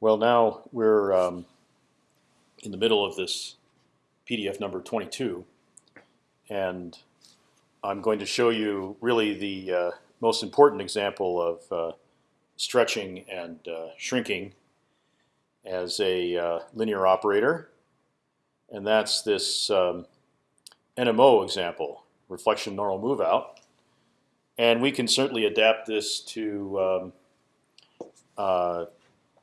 Well, now we're um, in the middle of this PDF number 22, and I'm going to show you really the uh, most important example of uh, stretching and uh, shrinking as a uh, linear operator, and that's this um, NMO example, reflection normal move out. And we can certainly adapt this to um, uh,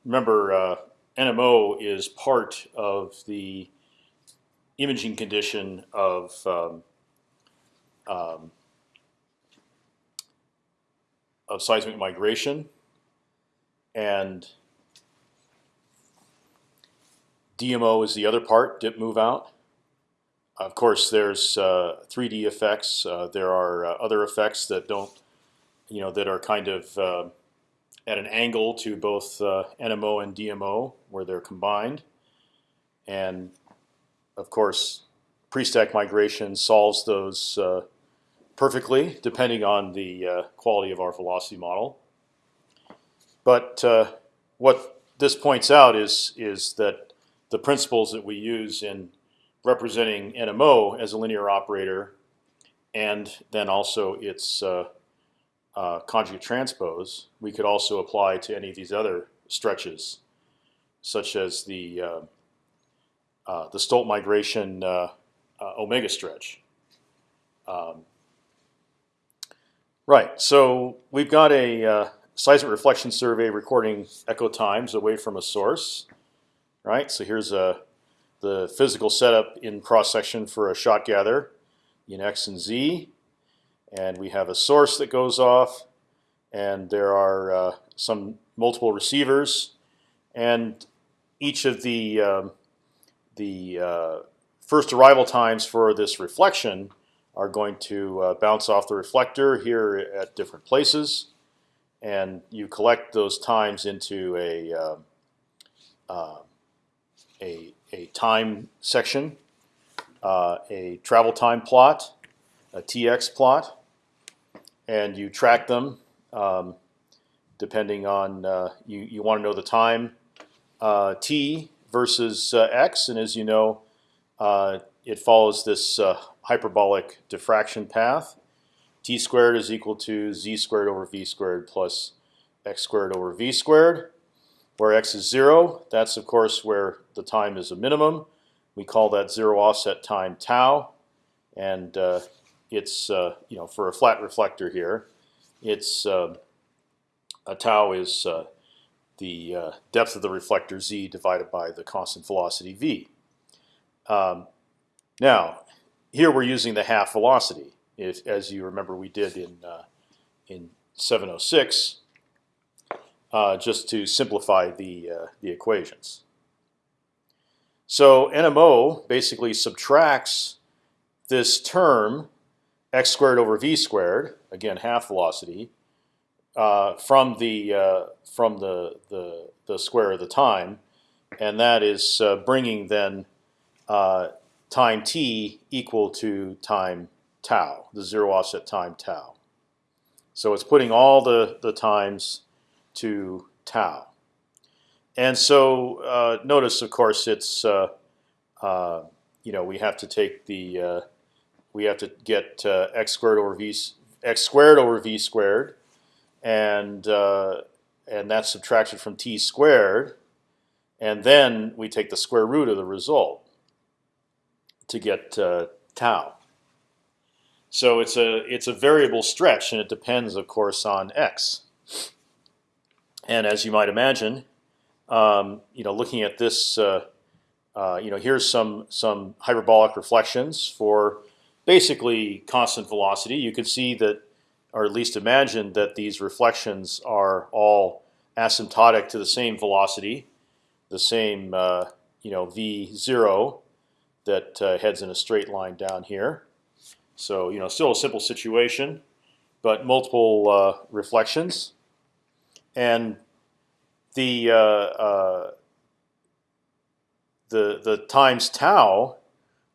remember, uh, NMO is part of the imaging condition of um, um, of seismic migration, and DMO is the other part, dip move out. Of course, there's uh, 3D effects. Uh, there are uh, other effects that don't, you know, that are kind of uh, at an angle to both uh, NMO and DMO where they're combined. And of course, pre-stack migration solves those uh, perfectly, depending on the uh, quality of our velocity model. But uh, what this points out is is that the principles that we use in representing NMO as a linear operator, and then also its uh, conjugate transpose, we could also apply to any of these other stretches, such as the uh, uh, the Stolt migration uh, uh, omega stretch. Um, right. So we've got a uh, seismic reflection survey recording echo times away from a source. Right. So here's a the physical setup in cross section for a shot gather in x and z and we have a source that goes off, and there are uh, some multiple receivers, and each of the um, the uh, first arrival times for this reflection are going to uh, bounce off the reflector here at different places, and you collect those times into a um, uh, a, a time section, uh, a travel time plot, a TX plot, and you track them um, depending on uh, you. You want to know the time uh, t versus uh, x, and as you know, uh, it follows this uh, hyperbolic diffraction path. t squared is equal to z squared over v squared plus x squared over v squared. Where x is zero, that's of course where the time is a minimum. We call that zero offset time tau, and it's uh, you know for a flat reflector here, it's uh, a tau is uh, the uh, depth of the reflector z divided by the constant velocity v. Um, now, here we're using the half velocity, if, as you remember we did in uh, in 706, uh, just to simplify the the equations. So NMO basically subtracts this term x squared over v squared, again half velocity, uh, from the uh, from the, the the square of the time, and that is uh, bringing then uh, time t equal to time tau, the zero offset time tau. So it's putting all the the times to tau, and so uh, notice, of course, it's uh, you know we have to take the we have to get uh, x squared over v x squared over v squared, and uh, and that's subtracted from t squared, and then we take the square root of the result to get uh, tau. So it's a it's a variable stretch, and it depends, of course, on x. And as you might imagine, um, you know, looking at this, uh, uh, you know, here's some some hyperbolic reflections for basically constant velocity. You can see that, or at least imagine that these reflections are all asymptotic to the same velocity, the same uh, you know v zero that uh, heads in a straight line down here. So you know, still a simple situation, but multiple uh, reflections, and the uh, uh, the the times tau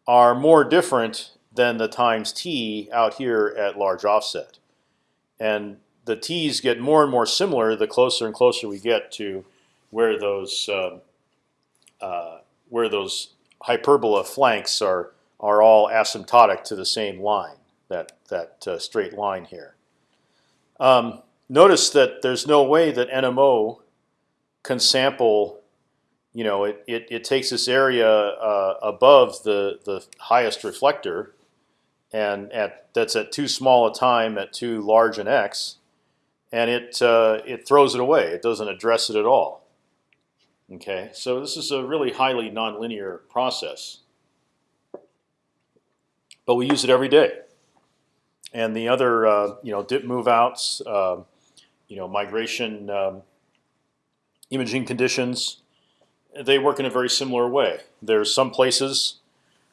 are more different than the times t out here at large offset. And the t's get more and more similar the closer and closer we get to where those um, uh, where those hyperbola flanks are are all asymptotic to the same line, that that uh, straight line here. Um, notice that there's no way that NMO can sample. You know, it it, it takes this area uh, above the the highest reflector, and at that's at too small a time at too large an x, and it uh, it throws it away. It doesn't address it at all. Okay, so this is a really highly nonlinear process, but we use it every day. And the other, uh, you know, dip move outs, uh, you know, migration um, imaging conditions, they work in a very similar way. There's some places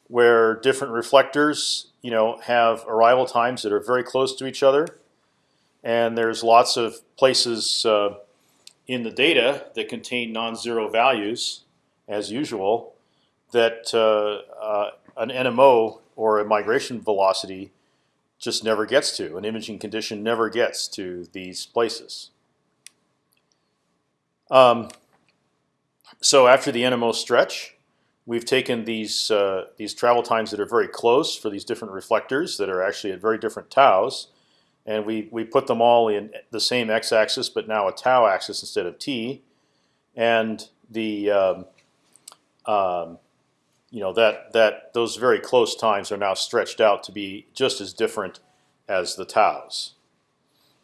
where different reflectors, you know, have arrival times that are very close to each other, and there's lots of places. Uh, in the data that contain non-zero values, as usual, that uh, uh, an NMO or a migration velocity just never gets to. An imaging condition never gets to these places. Um, so after the NMO stretch, we've taken these uh, these travel times that are very close for these different reflectors that are actually at very different taus, and we we put them all in the same x-axis, but now a tau axis instead of t, and the um, um, you know that that those very close times are now stretched out to be just as different as the taus.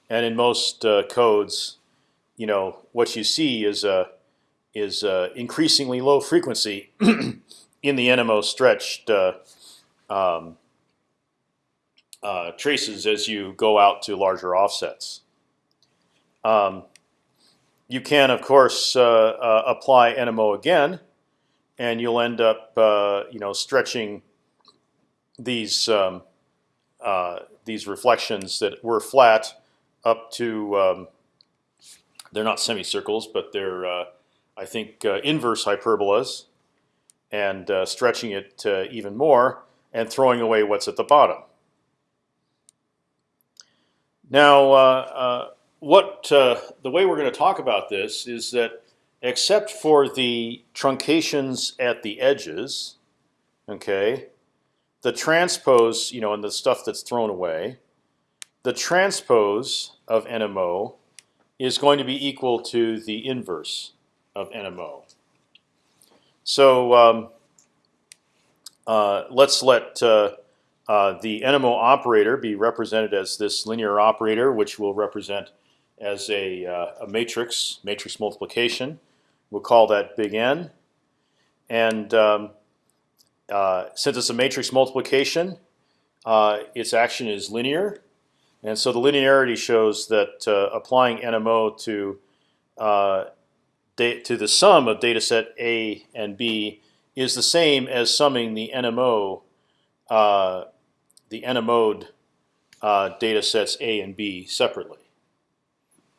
And in most uh, codes, you know what you see is a is a increasingly low frequency in the NMO stretched uh, um, uh, traces as you go out to larger offsets. Um, you can, of course, uh, uh, apply NMO again, and you'll end up, uh, you know, stretching these um, uh, these reflections that were flat up to. Um, they're not semicircles, but they're, uh, I think, inverse hyperbolas, and stretching it even more and throwing away what's at the bottom. Now, uh, uh, what uh, the way we're going to talk about this is that, except for the truncations at the edges, okay, the transpose, you know, and the stuff that's thrown away, the transpose of NMO is going to be equal to the inverse of NMO. So um, uh, let's let uh, uh, the NMO operator be represented as this linear operator, which will represent as a, uh, a matrix, matrix multiplication. We'll call that big N. And um, uh, since it's a matrix multiplication, uh, its action is linear. And so the linearity shows that applying NMO to to the sum of data set A and B is the same as summing the NMO uh, the NMOde uh, data sets A and B separately.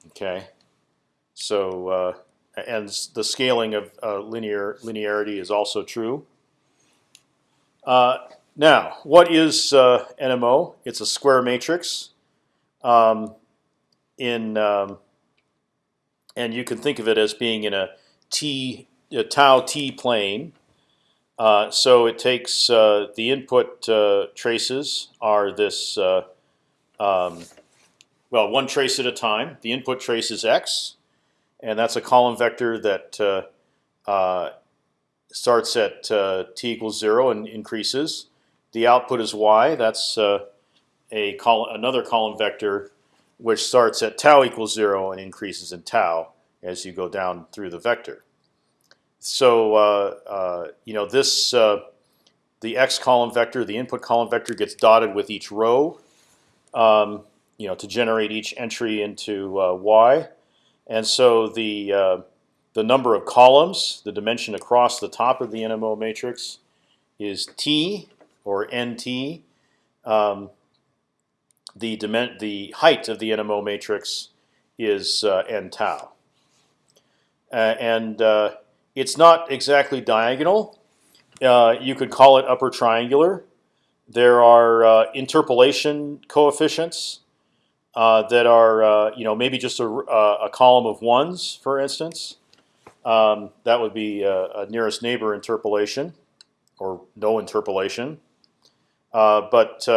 Okay, so uh, and the scaling of uh, linear linearity is also true. Uh, now, what is uh, NMO? It's a square matrix. Um, in um, and you can think of it as being in a t a tau t plane uh, so it takes uh, the input uh, traces are this uh, um, well one trace at a time. The input trace is x, and that's a column vector that uh, uh, starts at t equals zero and increases. The output is y. That's a col another column vector which starts at tau equals zero and increases in tau as you go down through the vector. So uh, uh, you know this uh, the x column vector, the input column vector gets dotted with each row, um, you know, to generate each entry into y, and so the the number of columns, the dimension across the top of the NMO matrix, is t or nt. Um, the the height of the NMO matrix is uh, n tau, uh, and it's not exactly diagonal. Uh, you could call it upper triangular. There are uh, interpolation coefficients uh, that are, you know, maybe just a, a, column of ones, for instance. Um, that would be a, nearest neighbor interpolation, or no interpolation. But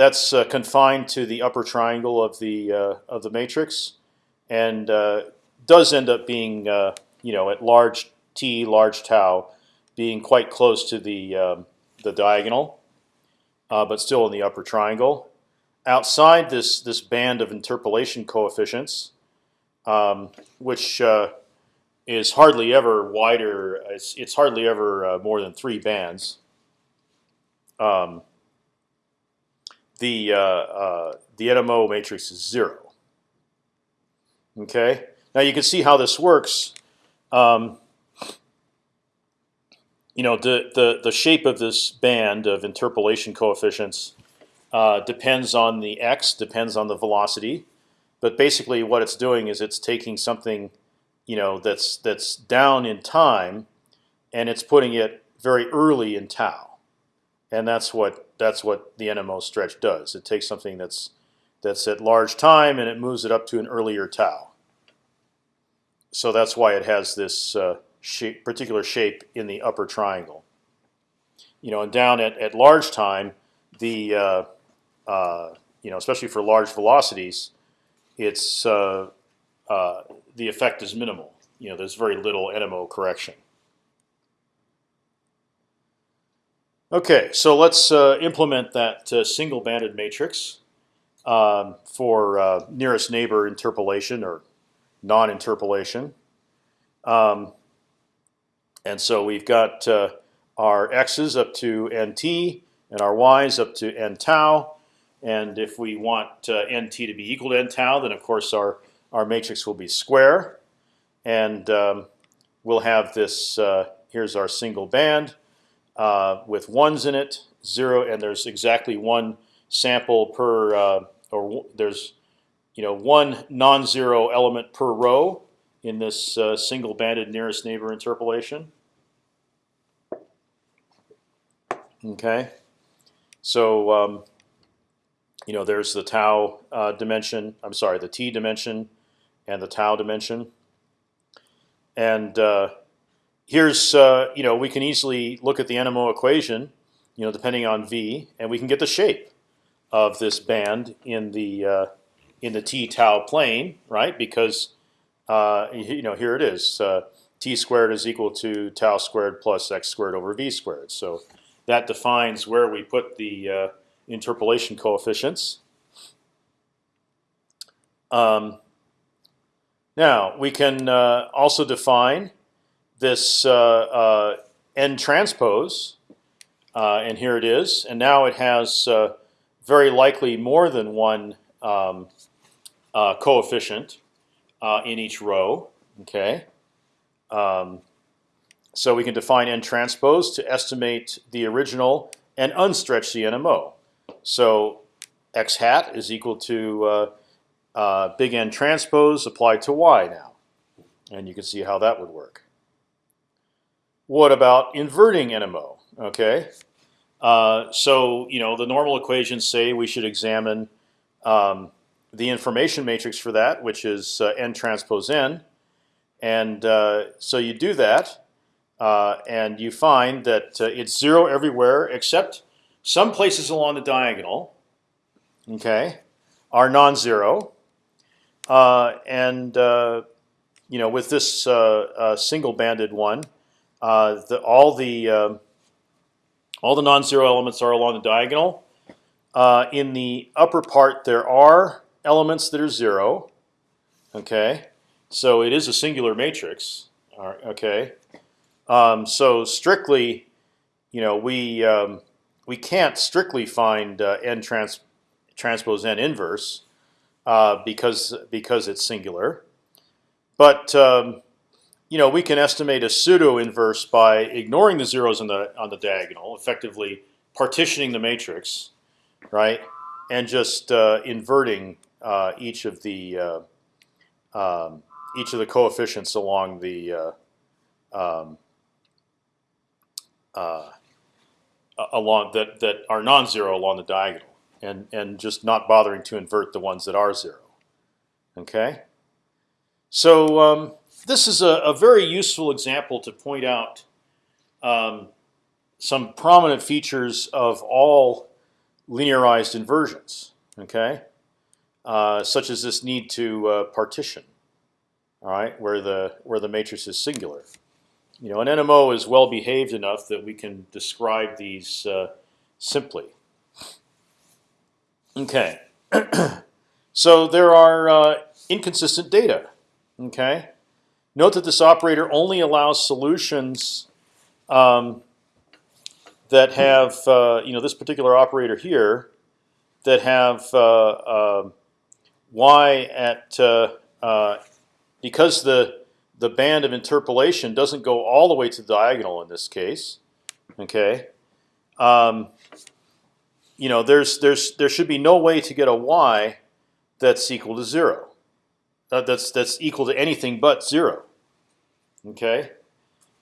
that's uh, confined to the upper triangle of the uh, of the matrix, and uh, does end up being you know at large t, large tau, being quite close to the um, the diagonal, but still in the upper triangle. Outside this this band of interpolation coefficients, um, which is hardly ever wider. It's, it's hardly ever uh, more than three bands. Um, the uh, uh, the NMO matrix is zero. Okay. Now you can see how this works. Um, you know the, the the shape of this band of interpolation coefficients uh, depends on the x, depends on the velocity, but basically what it's doing is it's taking something you know that's that's down in time, and it's putting it very early in tau, and that's what that's what the NMO stretch does. It takes something that's that's at large time and it moves it up to an earlier tau. So that's why it has this uh, shape, particular shape in the upper triangle. You know, and down at, at large time, the uh, uh, you know, especially for large velocities, it's uh, uh, the effect is minimal. You know, there's very little NMO correction. Okay, so let's uh, implement that uh, single banded matrix um, for uh, nearest neighbor interpolation or non-interpolation. Um, and so we've got uh, our x's up to nt and our y's up to n tau. And if we want uh, nt to be equal to n tau, then of course our our matrix will be square, and um, we'll have this. Uh, here's our single band uh, with ones in it, zero, and there's exactly one sample per, uh, or there's, you know, one non-zero element per row in this uh, single banded nearest neighbor interpolation. Okay, so um, you know, there's the tau uh, dimension. I'm sorry, the t dimension and the tau dimension. And uh, here's uh, you know we can easily look at the NMO equation, you know, depending on v, and we can get the shape of this band in the uh, in the t tau plane, right? Because uh, you know here it is, uh, t squared is equal to tau squared plus x squared over v squared. So that defines where we put the uh, interpolation coefficients. Um, now we can uh, also define this uh, uh, n transpose, uh, and here it is. And now it has very likely more than one um, coefficient in each row. Okay. Um, so we can define n transpose to estimate the original and unstretch the NMO. So x hat is equal to uh, uh, big N transpose applied to y now, and you can see how that would work. What about inverting NMO? Okay, uh, so you know the normal equations say we should examine um, the information matrix for that, which is uh, n transpose n, and uh, so you do that, uh, and you find that uh, it's zero everywhere except some places along the diagonal. Okay, are non-zero. Uh, and you know, with this single-banded one, the, all the um, all the non-zero elements are along the diagonal. in the upper part, there are elements that are zero. Okay, so it is a singular matrix. okay, um, so strictly, you know, we um, we can't strictly find uh, n trans transpose n inverse uh, because because it's singular. But um, you know we can estimate a pseudo inverse by ignoring the zeros on the on the diagonal, effectively partitioning the matrix, right, and just uh, inverting uh, each of the uh, um, each of the coefficients along the uh, um, uh, along that that are non-zero along the diagonal and and just not bothering to invert the ones that are zero. Okay, so um, this is a, a, very useful example to point out um, some prominent features of all linearized inversions. Okay, uh, such as this need to uh, partition. All right, where the where the matrix is singular. You know, an NMO is well behaved enough that we can describe these uh, simply. Okay, so there are uh, inconsistent data. Okay, note that this operator only allows solutions um, that have uh, you know this particular operator here that have uh, um, y at uh, uh, because the the band of interpolation doesn't go all the way to the diagonal in this case. Okay, um, you know there's there's there should be no way to get a y that's equal to zero. That's that's equal to anything but zero. Okay,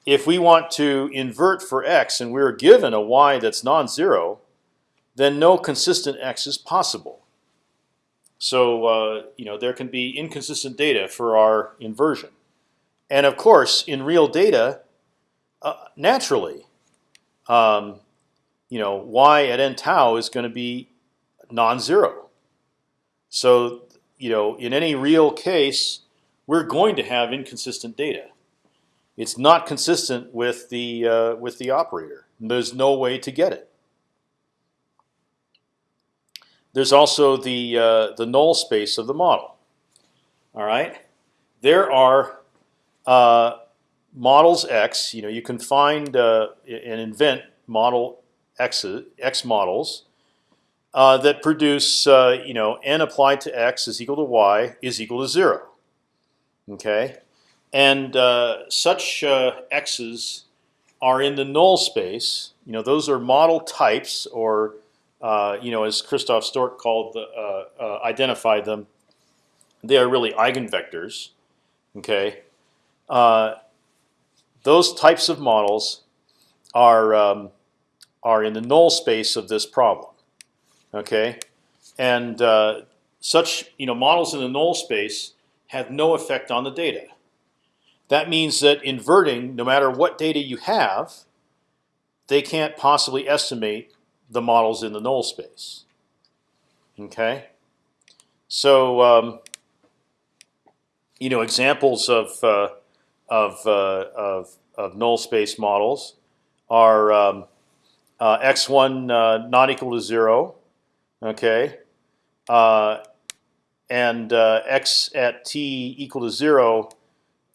if we want to invert for x and we're given a y that's non-zero, then no consistent x is possible. So uh, you know there can be inconsistent data for our inversion, and of course in real data, uh, naturally, um, you know y at n tau is going to be non-zero. So you know in any real case, we're going to have inconsistent data. It's not consistent with the uh, with the operator. There's no way to get it. There's also the uh, the null space of the model. All right, there are uh, models X. You know, you can find uh, and invent model X X models uh, that produce uh, you know n applied to X is equal to Y is equal to zero. Okay, and uh, such X's are in the null space. You know, those are model types or uh, you know, as Christoph Stork called the, uh, uh, identified them, they are really eigenvectors. Okay, uh, those types of models are um, are in the null space of this problem. Okay, and uh, such you know models in the null space have no effect on the data. That means that inverting, no matter what data you have, they can't possibly estimate the models in the null space. Okay, so um, you know examples of uh, of, uh, of of null space models are um, uh, x1 uh, not equal to zero, okay, uh, and uh, x at t equal to zero,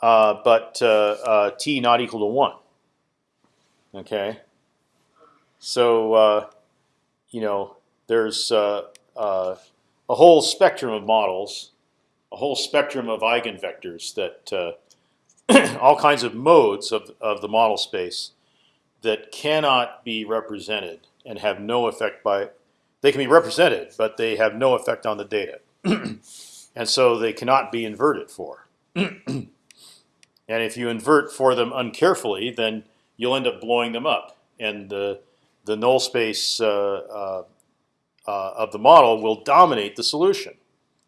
but t not equal to one. Okay, so you know, there's uh, uh, a whole spectrum of models, a whole spectrum of eigenvectors that uh, all kinds of modes of of the model space that cannot be represented and have no effect by. They can be represented, but they have no effect on the data, and so they cannot be inverted for. and if you invert for them uncarefully, then you'll end up blowing them up, and the the null space uh, uh, uh, of the model will dominate the solution,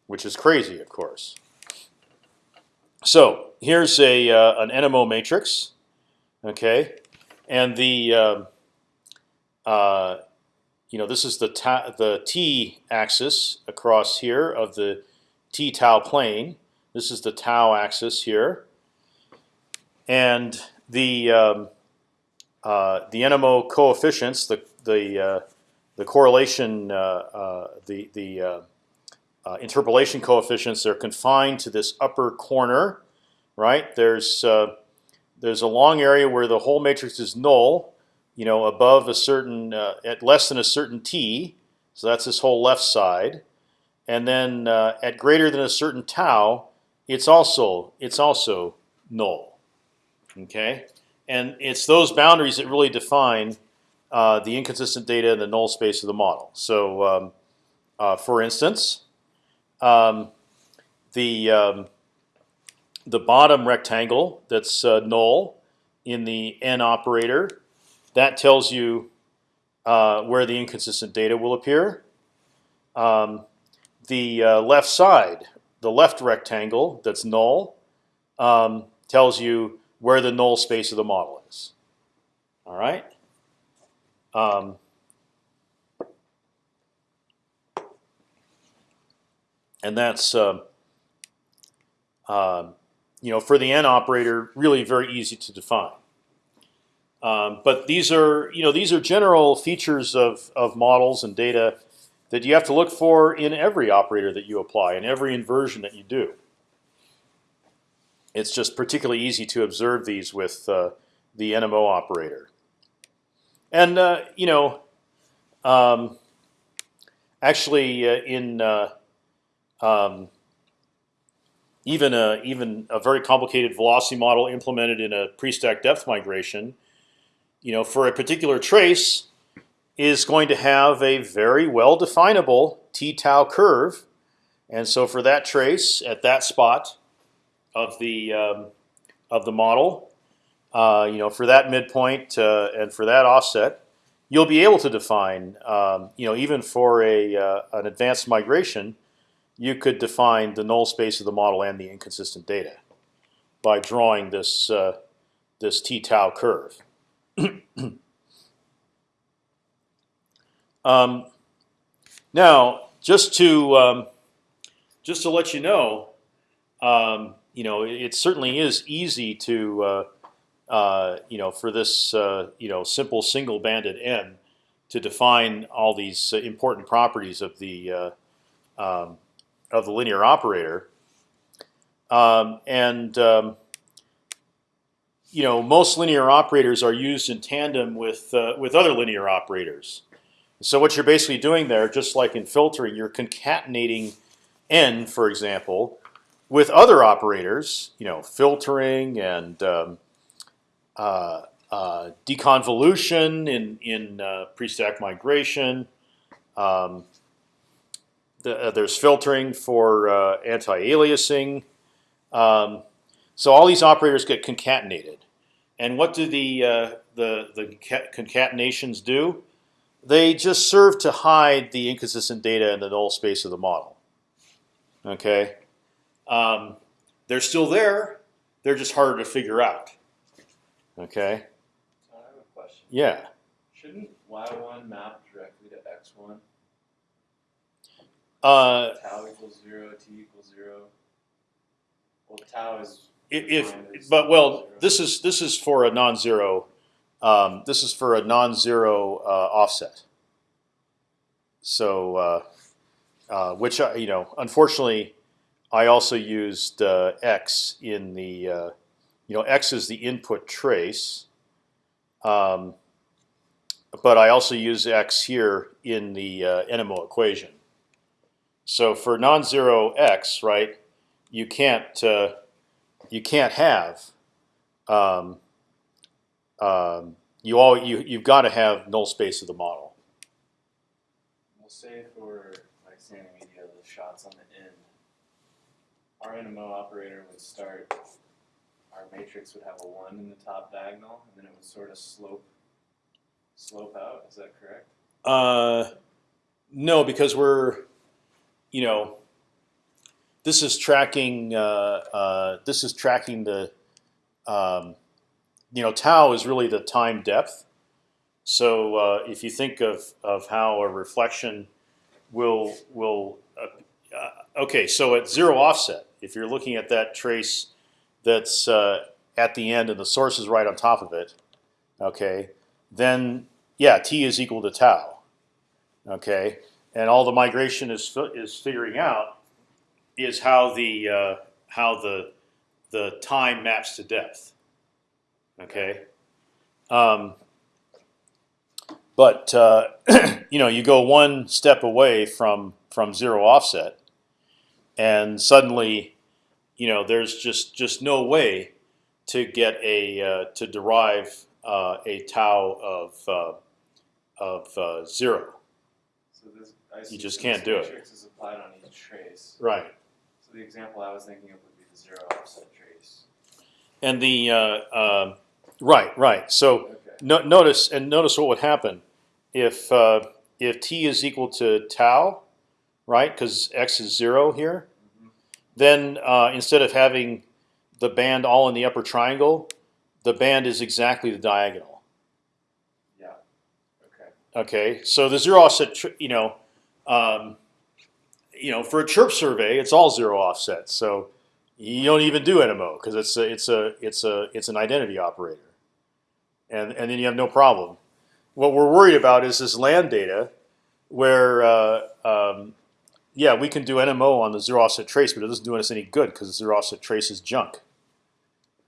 which is crazy, of course. So here's a an NMO matrix, okay, and the um, uh, you know this is the the t axis across here of the t tau plane. This is the tau axis here, and the um, uh, the NMO coefficients, the the uh, the correlation, uh, the the interpolation coefficients, they're confined to this upper corner, right? There's there's a long area where the whole matrix is null, you know, above a certain at less than a certain t, so that's this whole left side, and then at greater than a certain tau, it's also it's also null. Okay and it's those boundaries that really define uh, the inconsistent data in the null space of the model. So, um, uh, for instance, um, the um, the bottom rectangle that's uh, null in the n operator that tells you uh, where the inconsistent data will appear. Um, the uh, left side, the left rectangle that's null, um, tells you where the null space of the model is. All right. Um, and that's uh, uh, you know for the n operator really very easy to define. Um, but these are you know these are general features of of models and data that you have to look for in every operator that you apply in every inversion that you do. It's just particularly easy to observe these with uh, the NMO operator. And uh, you know, um, actually, uh, in uh, um, even a even a very complicated velocity model implemented in a pre-stack depth migration, you know, for a particular trace, is going to have a very well definable t tau curve, and so for that trace at that spot of the um, of the model, uh, you know, for that midpoint uh, and for that offset, you'll be able to define, um, you know, even for a uh, an advanced migration, you could define the null space of the model and the inconsistent data by drawing this uh, this t tau curve. um, now, just to um, just to let you know, um, you know, it, certainly is easy to uh, uh, you know for this uh, you know simple single banded n to define all these uh, important properties of the uh, um, of the linear operator. Um, and um, you know, most linear operators are used in tandem with uh, with other linear operators. So what you're basically doing there, just like in filtering, you're concatenating n, for example, with other operators. You know, filtering and um, uh, uh, deconvolution in in uh, pre-stack migration. Um, the, uh, there's filtering for uh, anti-aliasing. Um, so all these operators get concatenated. And what do the uh, the the concatenations do? They just serve to hide the inconsistent data in the null space of the model. Okay, um, they're still there. They're just harder to figure out. Okay. So I have a question. Yeah. Shouldn't y1 map directly to x1? Uh, tau equals zero, t equals zero. Well, tau is. If, but well, this is this is for a non-zero. Um, this is for a non-zero uh, offset. So, uh, uh, which I, you know, unfortunately, I also used uh, x in the, uh, you know, x is the input trace. Um, but I also use x here in the uh, NMO equation. So for non-zero x, right, you can't you can't have um, um, you all you you've got to have null space of the model. We'll say for like standing media, the shots on the end, our NMO operator would start. Our matrix would have a one in the top diagonal, and then it would sort of slope slope out. Is that correct? Uh, no, because we're you know this is tracking uh, uh, this is tracking the um, you know tau is really the time depth. So uh, if you think of of how a reflection will will okay, so at zero offset, if you're looking at that trace that's uh, at the end and the source is right on top of it, okay, then yeah, t is equal to tau. Okay, and all the migration is is figuring out is how the uh, how the the time maps to depth. Okay, um, but uh, you know you go one step away from from zero offset, and suddenly, you know there's just just no way to get a uh, to derive uh, a tau of uh, of uh, zero. So this I see, just can't do it. applied on each trace. Right. The example I was thinking of would be the zero offset trace. And the uh, um right, right. So Okay. no, notice and notice what would happen if uh, if t is equal to tau, right? Because x is zero here. Mhm. Then uh, instead of having the band all in the upper triangle, the band is exactly the diagonal. Yeah. Okay. Okay, so the zero offset, you know, um, you know, for a chirp survey, it's all zero offset. So you don't even do NMO because it's a, it's a, it's a, it's an identity operator, and and then you have no problem. What we're worried about is this land data, where uh, um, yeah, we can do NMO on the zero offset trace, but it doesn't do us any good because the zero offset trace is junk,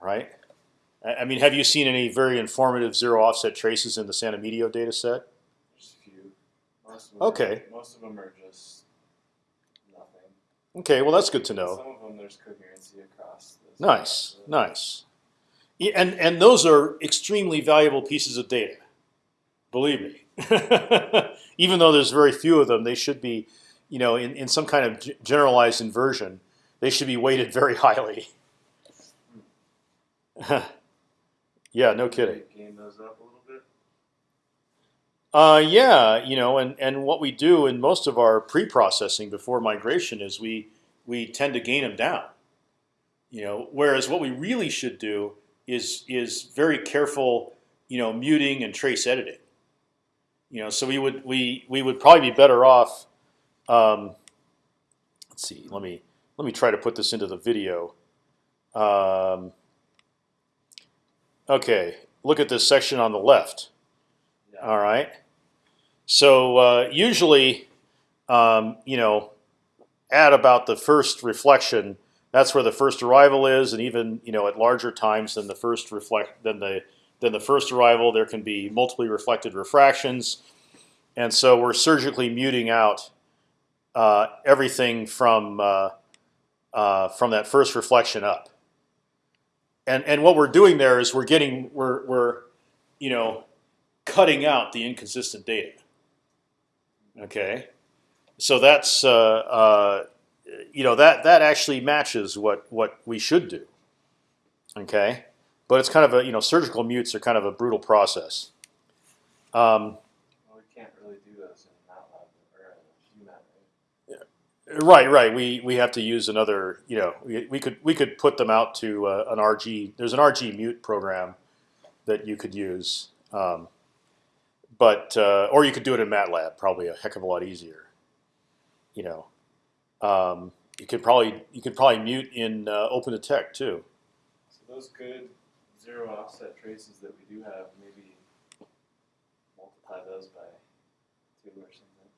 right? I mean, have you seen any very informative zero offset traces in the Santa Emidio data set? Just a few. Most of them Okay. Are, most of them are just. Okay, well that's good to know. Some of them there's coherency across. Nice, nice. Yeah, and and those are extremely valuable pieces of data. Believe me. Even though there's very few of them, they should be, you know, in, in some kind of generalized inversion, they should be weighted very highly. yeah, no kidding. Game those up a little bit. Uh, yeah, you know, and, and what we do in most of our pre-processing before migration is we we tend to gain them down. You know, whereas what we really should do is is very careful, you know, muting and trace editing. You know, so we would we we would probably be better off. Um, let's see. Let me let me try to put this into the video. Um, okay, look at this section on the left. All right. So uh, usually, um, you know, at about the first reflection, that's where the first arrival is, and even you know at larger times than the first reflect than the than the first arrival, there can be multiply reflected refractions, and so we're surgically muting out uh, everything from uh, uh, from that first reflection up. And and what we're doing there is we're getting we're we're you know cutting out the inconsistent data. Okay, so that's uh, uh, you know that that actually matches what what we should do. Okay, but it's kind of a you know surgical mutes are kind of a brutal process. Um, Well, we can't really do those in MATLAB or in UMAT, right? right, right. We we have to use another. You know, we, we could we could put them out to uh, an RG. There's an RG mute program that you could use. Um, but uh, or you could do it in MATLAB, probably a heck of a lot easier. You know, um, you could probably you could probably mute in uh, OpendTect too. So those good zero offset traces that we do have, maybe multiply those by two or something.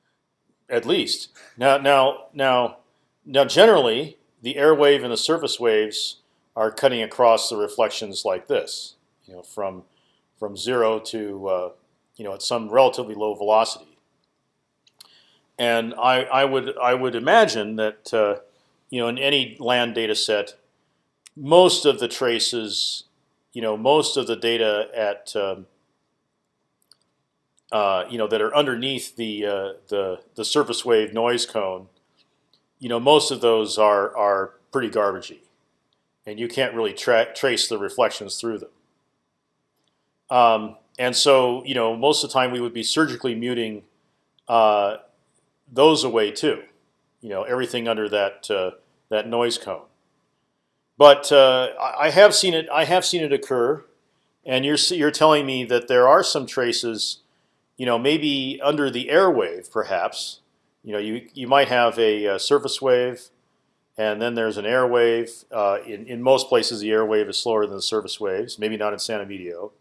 At least now now now now generally the air wave and the surface waves are cutting across the reflections like this. You know, from from zero to uh, you know at some relatively low velocity. And I, I would I would imagine that uh, you know in any land data set, most of the traces, you know, most of the data at um, uh, you know that are underneath the uh, the the surface wave noise cone, you know, most of those are are pretty garbagey, and you can't really tra trace the reflections through them. Um, and so, you know, most of the time we would be surgically muting uh, those away too. You know, everything under that uh, that noise cone. But uh, I have seen it. I have seen it occur, and you're you're telling me that there are some traces, you know, maybe under the air wave, perhaps. You know, you you might have a, uh surface wave, and then there's an air wave. Uh, in in most places, the air wave is slower than the surface waves. Maybe not in San Emidio.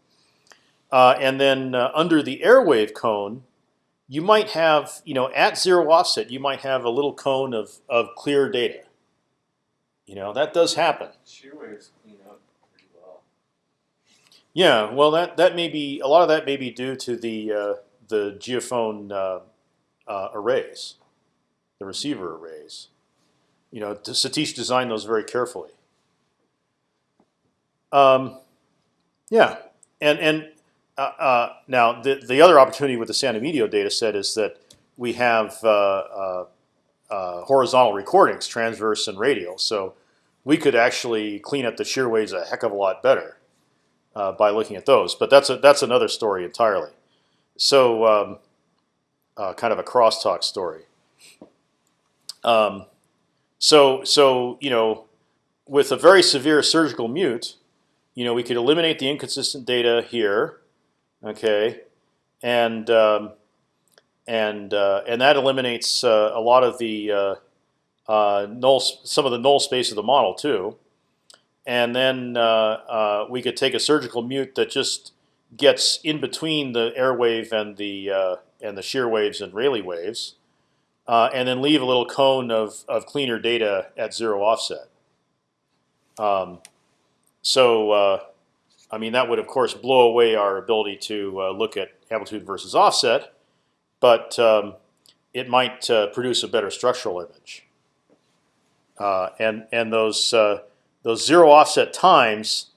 Uh, and then uh, under the airwave cone, you might have, you know, at zero offset, you might have a little cone of of clear data. You know, that does happen. Shear waves clean up pretty well. Yeah, well, that that may be a lot of that may be due to the uh, the geophone uh, uh, arrays, the receiver arrays. You know, Satish designed those very carefully. Um, yeah, and and uh, uh, now the the other opportunity with the San Emidio data set is that we have uh, uh, horizontal recordings, transverse and radial. So we could actually clean up the shear waves a heck of a lot better by looking at those. But that's a that's another story entirely. So um, kind of a crosstalk story. Um, so so you know with a very severe surgical mute, you know, we could eliminate the inconsistent data here, okay, and um, and uh, and that eliminates uh, a lot of the uh, uh null, some of the null space of the model too. And then uh, uh, we could take a surgical mute that just gets in between the air wave and the and the shear waves and Rayleigh waves, and then leave a little cone of of cleaner data at zero offset. Um, so I mean, that would of course blow away our ability to look at amplitude versus offset but um, it might uh, produce a better structural image. Uh, and and those uh, those zero offset times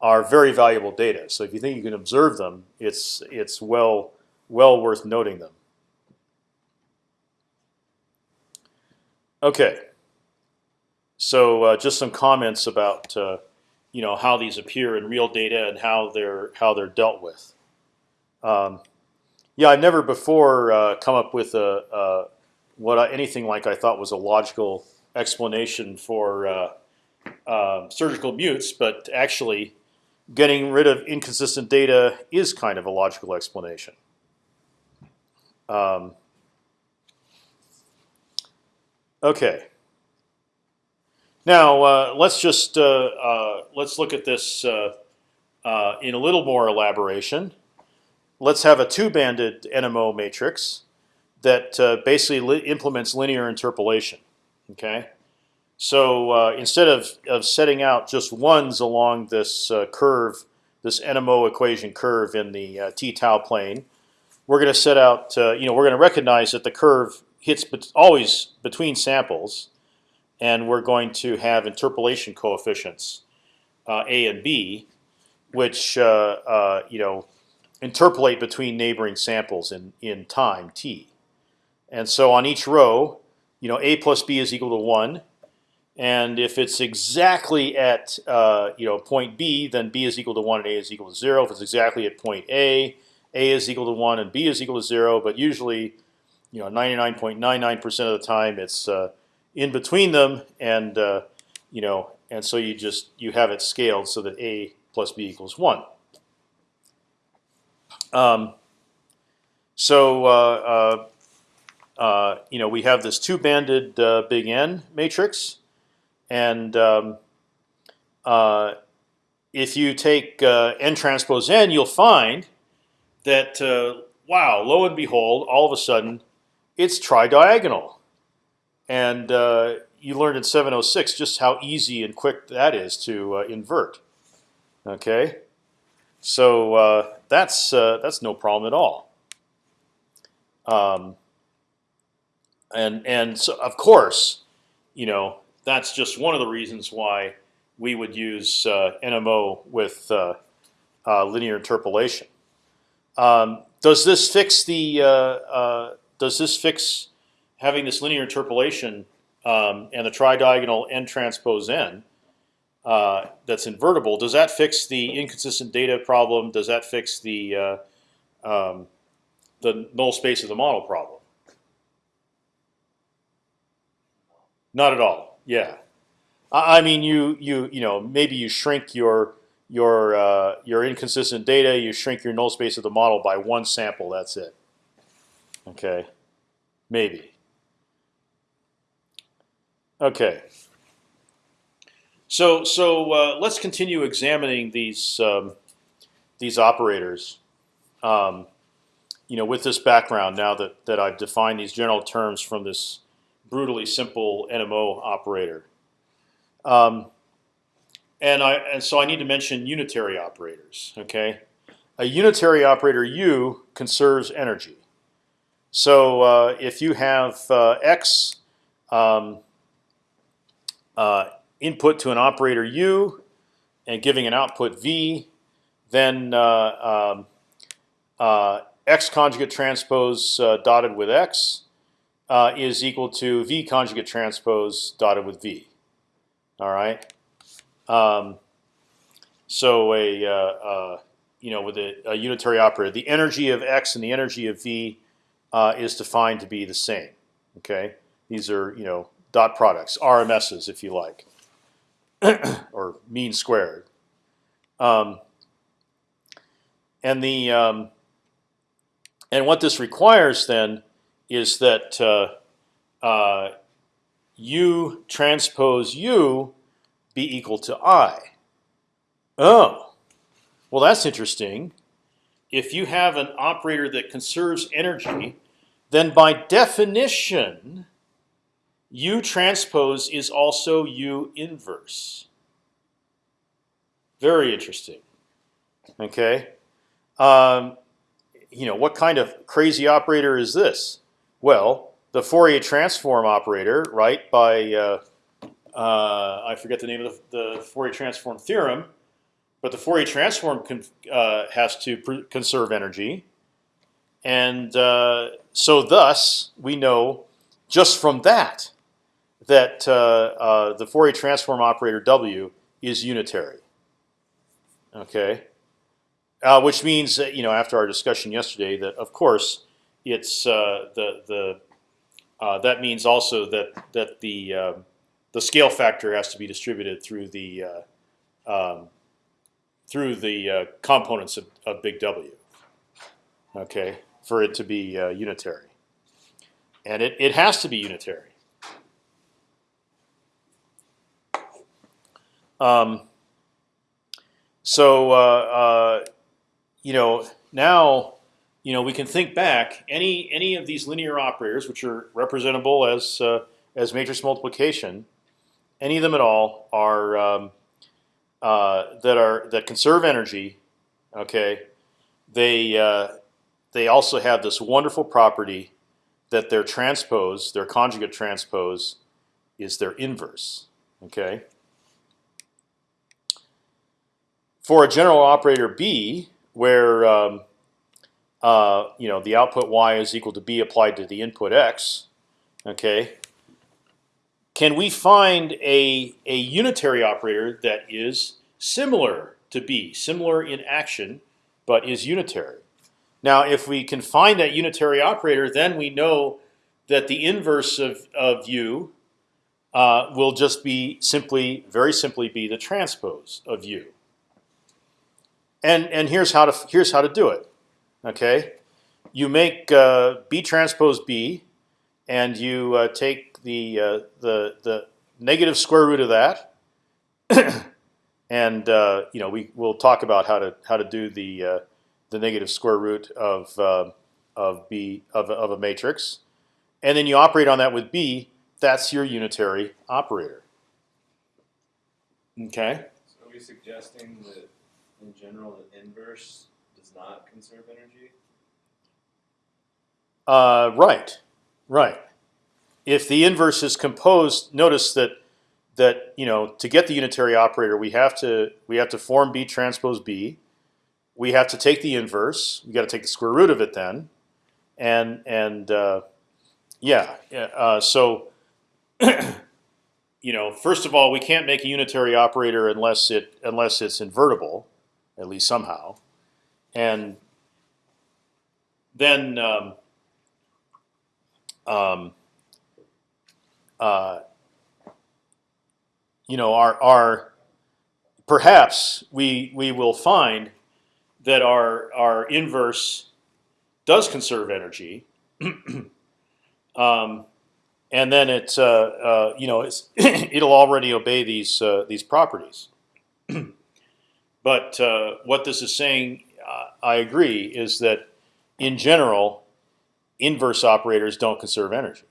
are very valuable data. So if you think you can observe them, it's it's well well worth noting them. Okay. So uh, just some comments about uh, you know how these appear in real data and how they're how they're dealt with. Um, yeah, I've never before uh, come up with a, a what I, anything like I thought was a logical explanation for uh, uh, surgical mutes, but actually getting rid of inconsistent data is kind of a logical explanation. Um, okay. Now uh, let's just uh, uh, let's look at this in a little more elaboration let's have a two-banded NMO matrix that uh, basically li implements linear interpolation. Okay, so uh, instead of of setting out just ones along this uh, curve, this NMO equation curve in the uh, t tau plane, we're going to set out. Uh, you know, we're going to recognize that the curve hits always between samples, and we're going to have interpolation coefficients uh, a and b, which you know interpolate between neighboring samples in in time t. And so on each row, you know, a plus b is equal to one, and if it's exactly at uh, you know point B, then b is equal to one and a is equal to zero. If it's exactly at point A, a is equal to one and b is equal to zero. But usually, you know, 99.99% of the time, it's uh, in between them, and uh, you know, and so you just you have it scaled so that a plus b equals one. Um, so uh, uh, uh, you know we have this two-banded uh, big N matrix, and um, uh, if you take N transpose N, you'll find that wow, lo and behold, all of a sudden it's tridiagonal, and you learned in 706 just how easy and quick that is to invert. Okay. So uh, that's uh, that's no problem at all. Um, and and so of course, you know that's just one of the reasons why we would use uh, NMO with uh, uh, linear interpolation. Um, does this fix the? Uh, does this fix having this linear interpolation um, and the tridiagonal n transpose n? uh, that's invertible, does that fix the inconsistent data problem? Does that fix the uh, um, the null space of the model problem? Not at all. Yeah, I, I mean you you you know maybe you shrink your your uh, your inconsistent data, you shrink your null space of the model by one sample. That's it. Okay, maybe. Okay. So so uh, let's continue examining these um, these operators. Um, you know, with this background, now that that I've defined these general terms from this brutally simple NMO operator, um, and I and so I need to mention unitary operators. Okay, a unitary operator U conserves energy. So uh, if you have uh, x um, uh, input to an operator u and giving an output v, then uh, um, uh, x conjugate transpose uh, dotted with x uh, is equal to v conjugate transpose dotted with v. All right. Um, so a uh, uh, you know with a, a, unitary operator, the energy of x and the energy of v is defined to be the same. Okay. These are you know dot products, RMSs if you like. or mean squared. Um, and the um, and what this requires then is that uh, uh, u transpose u be equal to i. Oh, well that's interesting. If you have an operator that conserves energy, then by definition, u transpose is also u inverse. Very interesting. Okay. Um, you know, what kind of crazy operator is this? Well, the Fourier transform operator, right? By uh, uh, I forget the name of the, the, Fourier transform theorem, but the Fourier transform uh, has to conserve energy, and uh, so thus we know just from that that uh, uh, the Fourier transform operator W is unitary. Okay, uh, which means you know after our discussion yesterday that of course it's uh, the the uh, that means also that that the um, the scale factor has to be distributed through the uh, um, through the uh, components of, of, big W. Okay, for it to be uh, unitary, and it it has to be unitary. Um, so uh, you know now you know we can think back any any of these linear operators which are representable as uh, as matrix multiplication, any of them at all are um, uh, that are that conserve energy. Okay, they uh, they also have this wonderful property that their transpose, their conjugate transpose, is their inverse. Okay. For a general operator B, where um, uh, you know the output y is equal to b applied to the input x, okay. Can we find a a unitary operator that is similar to b, similar in action, but is unitary? Now, if we can find that unitary operator, then we know that the inverse of of u uh, will just be simply, very simply, be the transpose of u. And and here's how to here's how to do it. Okay, you make uh, B transpose B, and you uh, take the uh, the the negative square root of that, and uh, you know we will talk about how to how to do the uh, the negative square root of uh, of B of of a matrix, and then you operate on that with B. That's your unitary operator. Okay. So are we suggesting that in general, the inverse does not conserve energy? Uh, right, right. If the inverse is composed, notice that that you know to get the unitary operator, we have to we have to form B transpose B. We have to take the inverse. We got to take the square root of it then, and and uh, yeah. Uh, so you know, first of all, we can't make a unitary operator unless it unless it's invertible at least somehow, and then um, um, uh, you know our our perhaps we we will find that our our inverse does conserve energy. um, and then it's uh, uh, you know it's it'll already obey these uh, these properties. But uh, what this is saying, uh, I agree, is that in general, inverse operators don't conserve energy.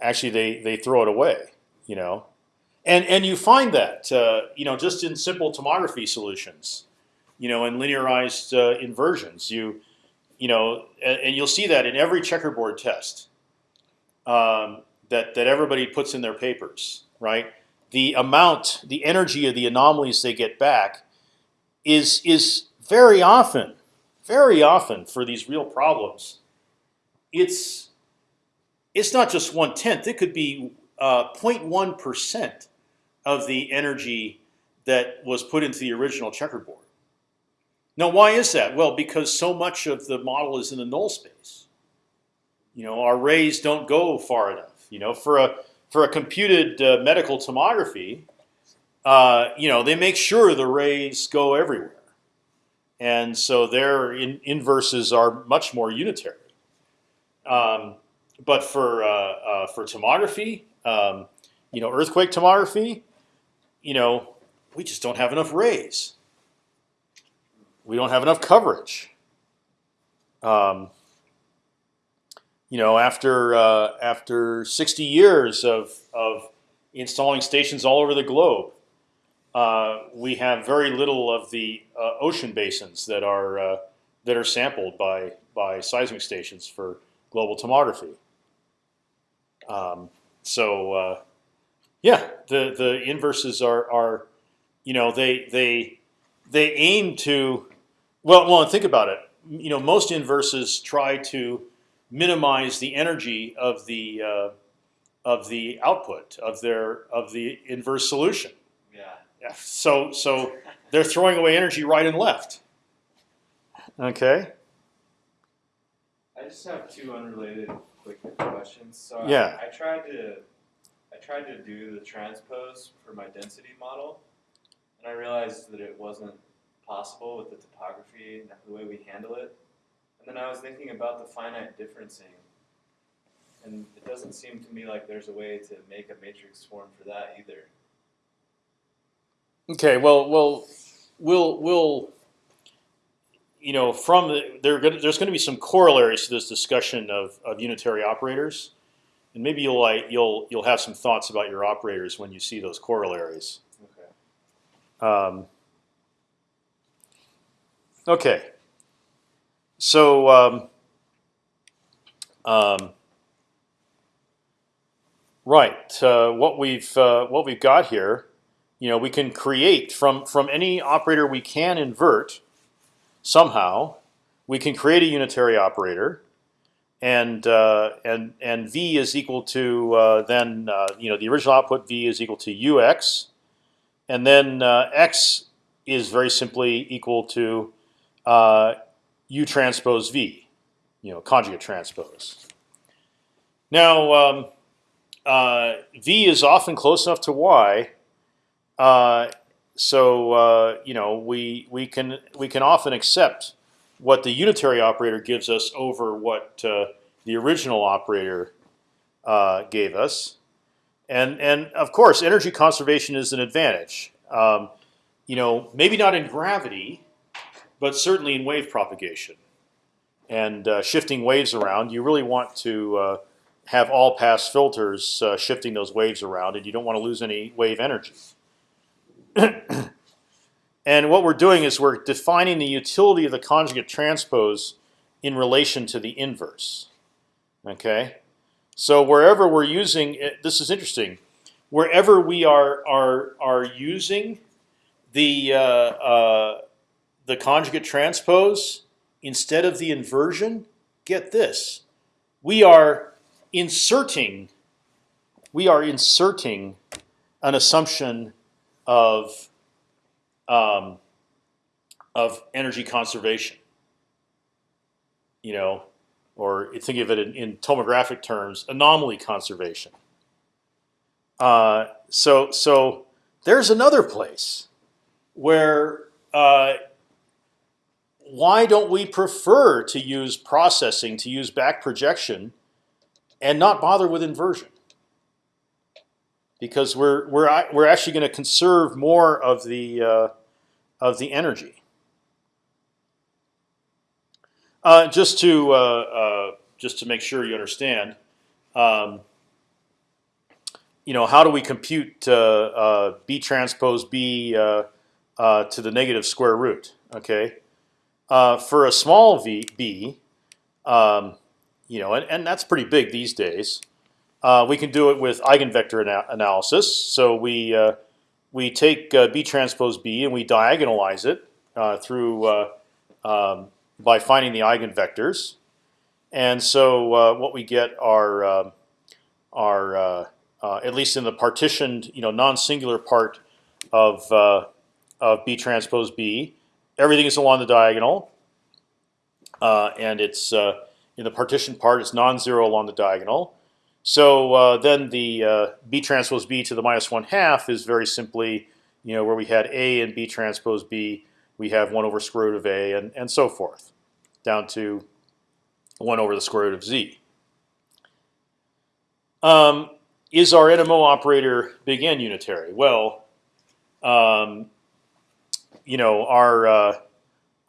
Actually, they they throw it away. You know, and and you find that uh, you know just in simple tomography solutions, you know, in linearized uh, inversions, you you know, and, and, you'll see that in every checkerboard test um, that that everybody puts in their papers, right? The amount, the energy of the anomalies they get back is is very often, very often for these real problems. It's it's not just one tenth; it could be uh, 0.1 percent of the energy that was put into the original checkerboard. Now, why is that? Well, because so much of the model is in the null space. You know, our rays don't go far enough. You know, for a for a computed uh, medical tomography, uh, you know, they make sure the rays go everywhere, and so their in inverses are much more unitary. Um, but for uh, uh, for tomography, um, you know, earthquake tomography, you know, we just don't have enough rays. We don't have enough coverage. Um, you know, after uh, after 60 years of of installing stations all over the globe, uh, we have very little of the uh, ocean basins that are uh, that are sampled by by seismic stations for global tomography. Um, so uh, yeah, the the inverses are are you know they they they aim to well well think about it. You know most inverses try to minimize the energy of the uh, of the output of their of the inverse solution. Yeah. Yeah. So so they're throwing away energy right and left. Okay. I just have two unrelated quick questions. So I- Yeah. I, tried to I tried to do the transpose for my density model, and I realized that it wasn't possible with the topography and the way we handle it. And then I was thinking about the finite differencing, and it doesn't seem to me like there's a way to make a matrix form for that either. Okay. Well, well, we'll we'll you know from the, gonna, there's going to be some corollaries to this discussion of, of unitary operators, and maybe you'll like you'll you'll have some thoughts about your operators when you see those corollaries. Okay. Um, okay. So um, um, right, uh, what we've uh, what we've got here, you know, we can create from from any operator we can invert somehow. We can create a unitary operator, and uh, and and v is equal to uh, then uh, you know the original output v is equal to ux, and then uh, x is very simply equal to u transpose v, you know, conjugate transpose. Now, um, uh, v is often close enough to y, uh, so uh, you know we we can we can often accept what the unitary operator gives us over what uh, the original operator uh, gave us, and and of course energy conservation is an advantage. Um, you know, maybe not in gravity, but certainly in wave propagation and uh, shifting waves around. You really want to uh, have all pass filters uh, shifting those waves around, and you don't want to lose any wave energy. and what we're doing is we're defining the utility of the conjugate transpose in relation to the inverse. Okay, so wherever we're using it, this is interesting. Wherever we are are are using the uh, uh, the conjugate transpose instead of the inversion, get this: we are inserting we are inserting an assumption of um, of energy conservation. You know, or think of it in, in tomographic terms, anomaly conservation. Uh, so so there's another place where uh, why don't we prefer to use processing to use back projection and not bother with inversion? Because we're we're we're actually going to conserve more of the uh, of the energy. Uh, just to uh, uh, just to make sure you understand, um, you know, how do we compute uh, uh, b transpose b to the negative square root? Okay, uh, for a small v b, um, you know, and, and that's pretty big these days. Uh, we can do it with eigenvector ana analysis. So we uh, we take uh, b transpose b and we diagonalize it uh, through um, by finding the eigenvectors. And so what we get are um, are at least in the partitioned, you know, non-singular part of of b transpose b, everything is along the diagonal, and it's in the partition part, it's non-zero along the diagonal. So uh, then the uh, b transpose b to the minus one half is very simply, you know, where we had a and b transpose b, we have one over square root of a and and so forth, down to one over the square root of z. Um, is our NMO operator big N unitary? Well, um, you know, our uh,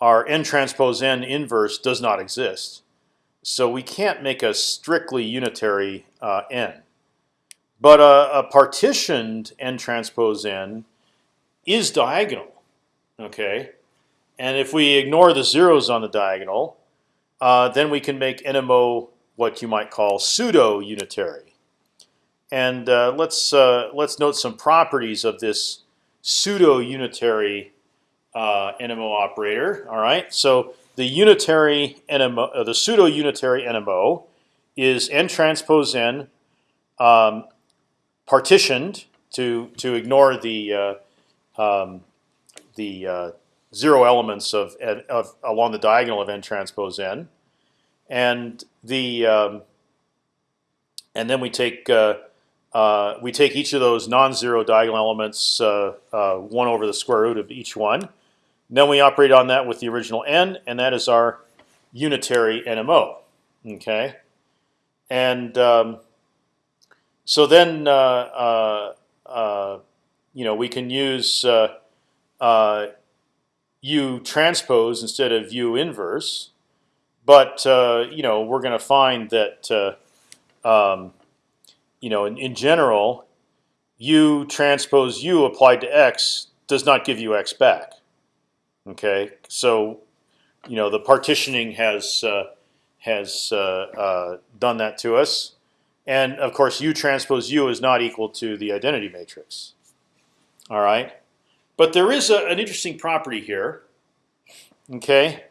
our n transpose n inverse does not exist, so we can't make a strictly unitary uh, n. But a, a, partitioned n transpose n is diagonal, okay. And if we ignore the zeros on the diagonal, uh, then we can make NMO what you might call pseudo unitary. And uh, let's uh, let's note some properties of this pseudo unitary uh, NMO operator. All right, so the unitary NMO, uh, the pseudo unitary NMO, is n transpose n um, partitioned to to ignore the uh, um, the uh, zero elements of, of along the diagonal of n transpose n, and the um, and then we take uh, uh, we take each of those non-zero diagonal elements, uh, uh, one over the square root of each one. Then we operate on that with the original n, and that is our unitary NMO. Okay, and um, so then uh, uh, uh, you know we can use U transpose instead of U inverse, but you know we're going to find that um, you know in, in general, U transpose U applied to X does not give you X back. Okay, so you know the partitioning has uh, has uh, uh, done that to us, and of course U transpose U is not equal to the identity matrix. All right, but there is a, an interesting property here. Okay,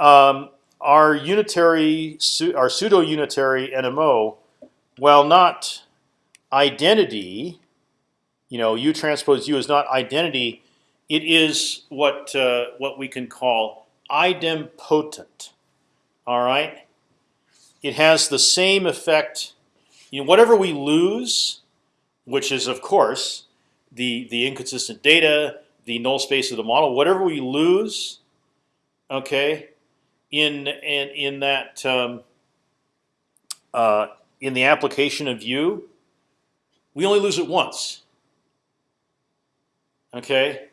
um, our unitary, our pseudo unitary NMO, while not identity, you know, U transpose U is not identity it is what uh, what we can call idempotent. All right. It has the same effect. You know, whatever we lose, which is of course the the inconsistent data, the null space of the model. Whatever we lose, okay, in in in that um, uh, in the application of U, we only lose it once. Okay,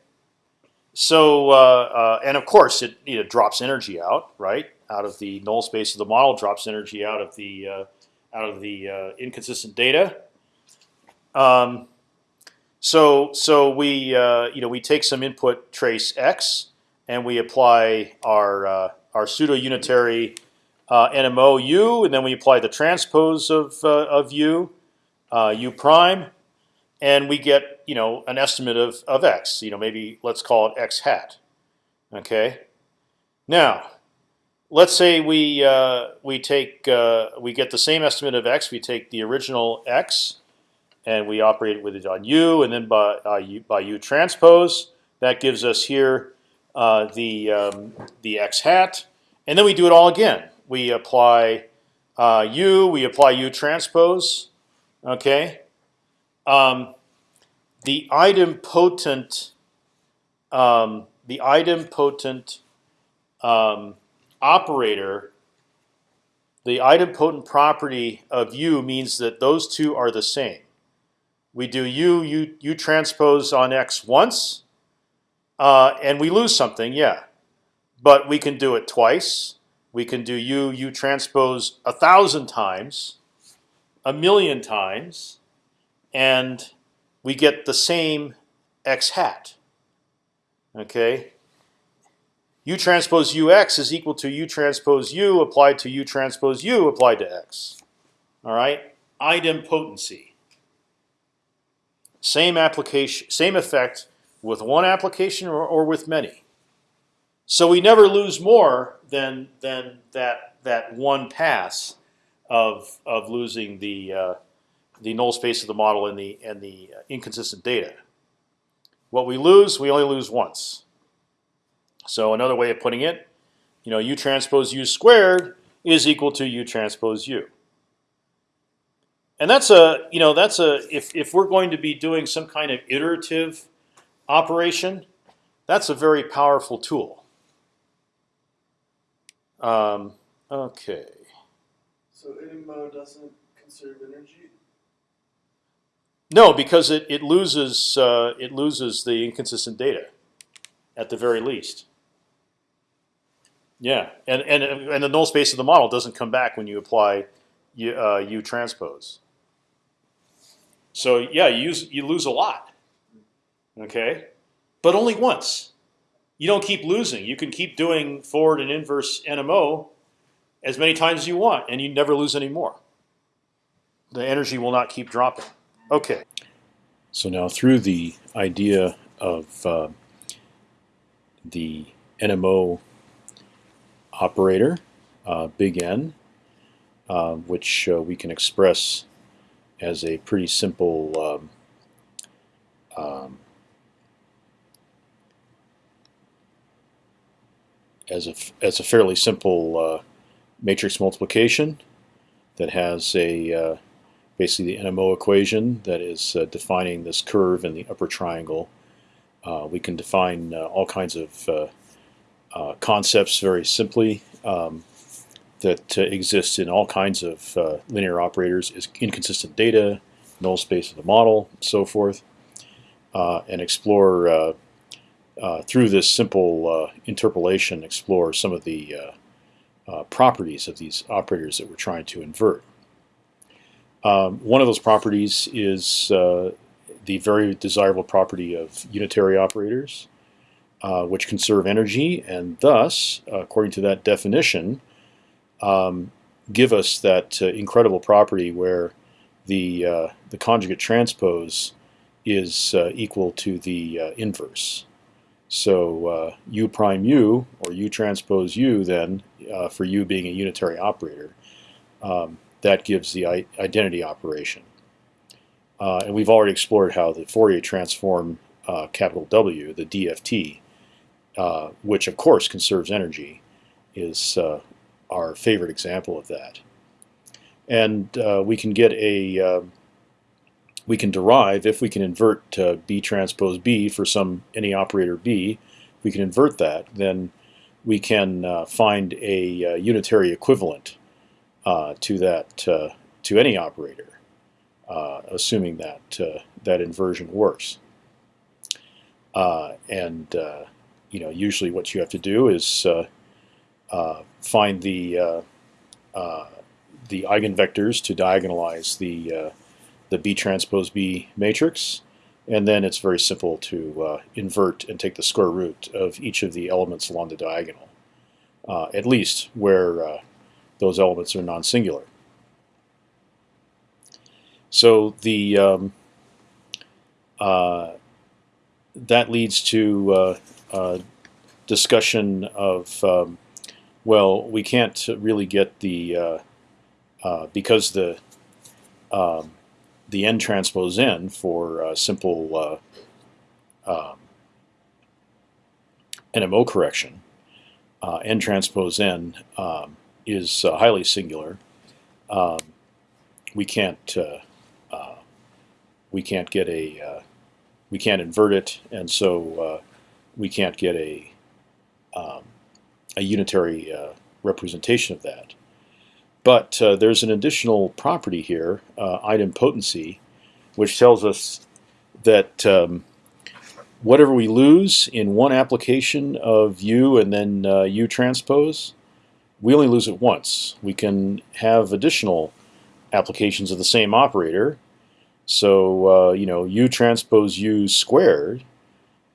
so uh, uh, and of course it you know, drops energy out right out of the null space of the model, drops energy out of the uh, out of the uh, inconsistent data. Um, so so we uh, you know we take some input trace x and we apply our uh, our pseudo unitary NMO u, and then we apply the transpose of of u u prime and we get you know an estimate of of x. You know maybe let's call it x hat. Okay. Now, let's say we uh, we take uh, we get the same estimate of x. We take the original x, and we operate with it on u, and then by uh, u, by u transpose. That gives us here uh, the um, the x hat, and then we do it all again. We apply uh, u, we apply u transpose. Okay, um, the idempotent, um, the idempotent um, operator, the idempotent property of U means that those two are the same. We do U, U, U transpose on X once, uh, and we lose something, yeah. But we can do it twice. We can do U, U transpose a thousand times, a million times, and we get the same x hat. Okay. U transpose ux is equal to U transpose u applied to U transpose u applied to x. All right. Idempotency. Same application, same effect with one application or, or with many. So we never lose more than than that that one pass of of losing the uh, the null space of the model and the and the inconsistent data. What we lose, we only lose once. So another way of putting it, you know, u transpose u squared is equal to u transpose u. and that's a you know that's a if if we're going to be doing some kind of iterative operation, that's a very powerful tool. Um, okay. So NMO doesn't conserve energy. No, because it it loses uh, it loses the inconsistent data, at the very least. Yeah, and and and the null space of the model doesn't come back when you apply U, uh, U transpose. So yeah, you use, you lose a lot. Okay, but only once. You don't keep losing. You can keep doing forward and inverse NMO as many times as you want, and you never lose any more. The energy will not keep dropping. Okay. So now through the idea of uh, the NMO operator, uh, big N, uh, which uh, we can express as a pretty simple um, um, as a as a fairly simple uh, matrix multiplication that has a uh, basically the NMO equation that is uh, defining this curve in the upper triangle. Uh, we can define uh, all kinds of uh, concepts very simply um, that exist in all kinds of linear operators is inconsistent data, null space of the model, and so forth, and explore uh, through this simple uh, interpolation, explore some of the uh, properties of these operators that we're trying to invert. Um, one of those properties is the very desirable property of unitary operators, uh, which conserve energy, and thus, according to that definition, um, give us that uh, incredible property where the uh, the conjugate transpose is equal to the inverse. So uh, u prime u, or u transpose u, then, uh, for u being a unitary operator, um, that gives the identity operation. Uh, and we've already explored how the Fourier transform uh, capital W, the DFT, uh, which of course conserves energy, is uh, our favorite example of that. And we can get a um, we can derive if we can invert uh, B transpose B for some any operator B. If we can invert that, then we can uh, find a uh, unitary equivalent uh, to that uh, to any operator, uh, assuming that that inversion works. and you know, usually what you have to do is find the the eigenvectors to diagonalize the the B transpose B matrix. And then it's very simple to uh, invert and take the square root of each of the elements along the diagonal, uh, at least where uh, those elements are non-singular. So the um, uh, that leads to uh, discussion of um, well, we can't really get the uh, because the um, the n transpose n for uh, simple uh, um, NMO correction, uh, n transpose n um, is uh, highly singular. Um, we can't uh, we can't get a we can't invert it, and so we can't get a um, a unitary representation of that. But uh, there's an additional property here, uh, idempotency, which tells us that um, whatever we lose in one application of U and then uh, U transpose, we only lose it once. We can have additional applications of the same operator. So uh, you know, U transpose U squared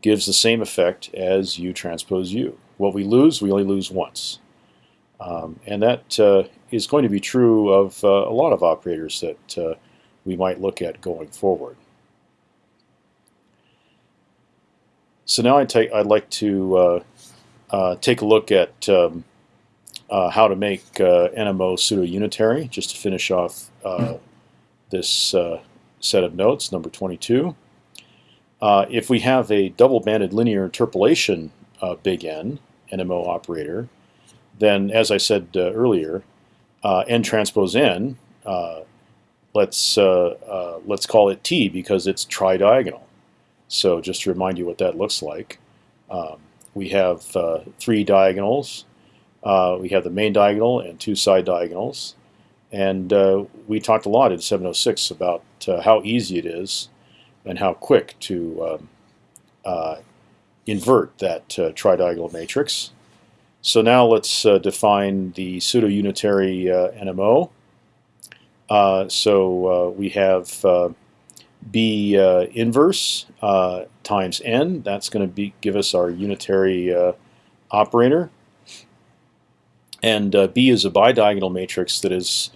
gives the same effect as U transpose U. What we lose, we only lose once. Um, and that uh, is going to be true of uh, a lot of operators that uh, we might look at going forward. So now I I'd like to uh, uh, take a look at um, uh, how to make NMO pseudo-unitary, just to finish off this set of notes, number 22. if we have a double-banded linear interpolation big N, NMO operator, then as I said uh, earlier, uh, n transpose n uh, let's uh, uh, let's call it T because it's tridiagonal. So just to remind you what that looks like, um, we have uh, three diagonals. Uh, we have the main diagonal and two side diagonals. And uh, we talked a lot in 706 about uh, how easy it is and how quick to um, invert that tridiagonal matrix. So now let's define the pseudo-unitary NMO. Uh, so uh, we have uh, b inverse times n. That's going to give us our unitary operator. And b is a bidiagonal matrix that is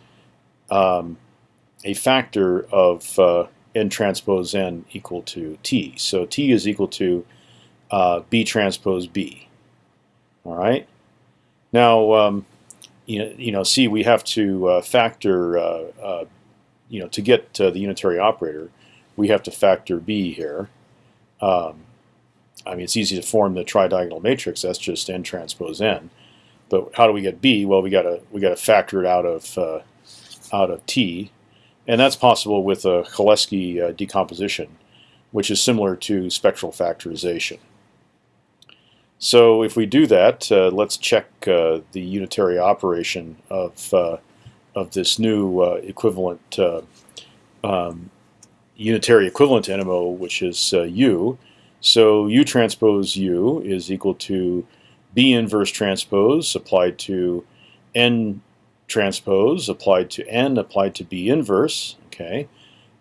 um, a factor of n transpose n equal to t. So t is equal to uh, b transpose b. All right. Now, um, you know, you know, see, we have to uh, factor, uh, uh, you know, to get the unitary operator, we have to factor b here. Um, I mean, it's easy to form the tridiagonal matrix. That's just n transpose n. But how do we get b? Well, we gotta we gotta factor it out of uh, out of t, and that's possible with a Cholesky uh, decomposition, which is similar to spectral factorization. So if we do that, uh, let's check uh, the unitary operation of, uh, of this new uh, equivalent um, unitary equivalent NMO, which is U. So U transpose U is equal to B inverse transpose applied to N transpose applied to N applied to B inverse. Okay,